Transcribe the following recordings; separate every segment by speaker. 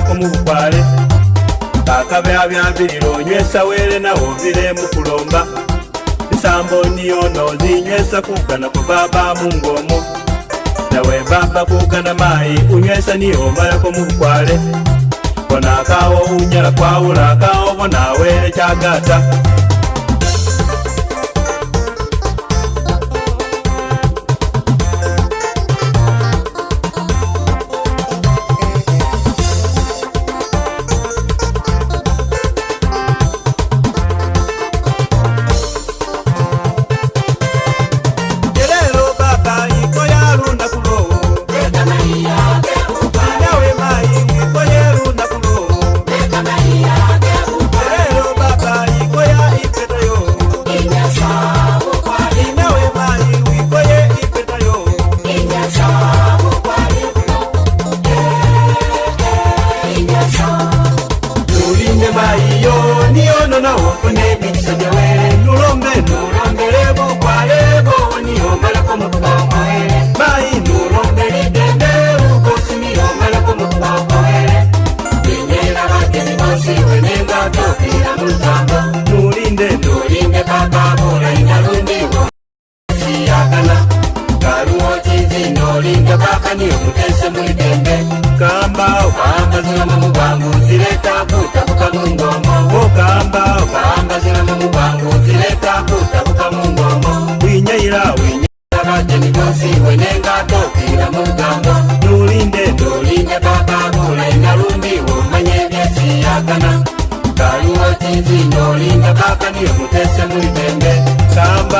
Speaker 1: mukwate kumuvukwale bakabea byambiriro onywesa were nawo ovire mukulomba isambo niyono zinywesa kugana kubaba mungomo nawe baba kugana mayi unywesa niyo omalako mubukwale bona akawo unyala kwawula akawo bona were cyagata inyama iyo niyo nona wofune bitisa jawe nulombe nulombe lebo kwa lebo niyo malako mukubakoe mai nulombe lidende ukosi miyo malako mukubakoe inyela bageni bosi wene ngato ila mulutambo nulinde nulinde kaka bula inyalundi wosi yakana karuo jizi nulinde kaka niyo mutese mulitembe kamba wana zvinomba mugwangu zireta kutabuka mungomo wokamba ukaamba zvinomba mugwangu zireta kutabuka mungomo winyaira winyaaradeni vosi wenenga tokira mugambo nulinde nulinde baba bulai narumbi womanyevesiyagana kaluwa tizi nolinda baka niyo mutese mulibembe kamba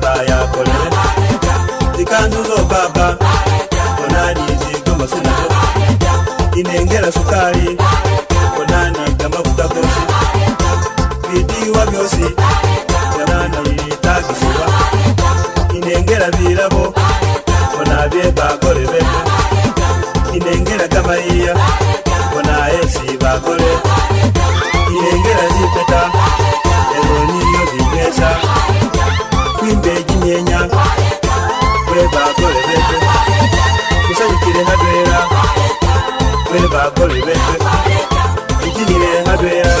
Speaker 1: ìdílé rẹ̀ hábẹ́ yá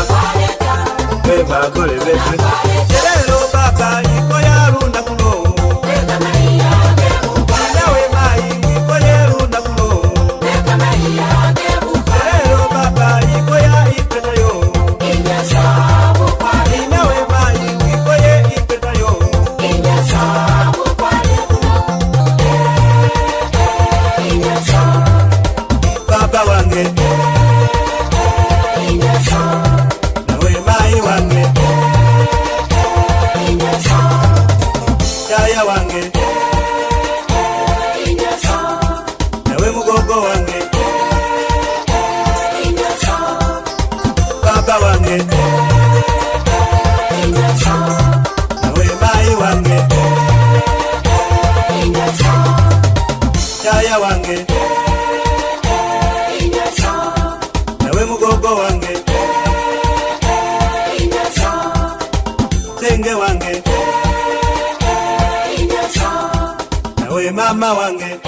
Speaker 1: bẹ́ẹ̀ bá gọ́rẹ̀ bẹ́ẹ̀ fẹ́. mushaya wange nawe mugogo wange papa wange nawe mai wange mushaya wange nawe mugogo wange tenge wange hey, hey, mukama wange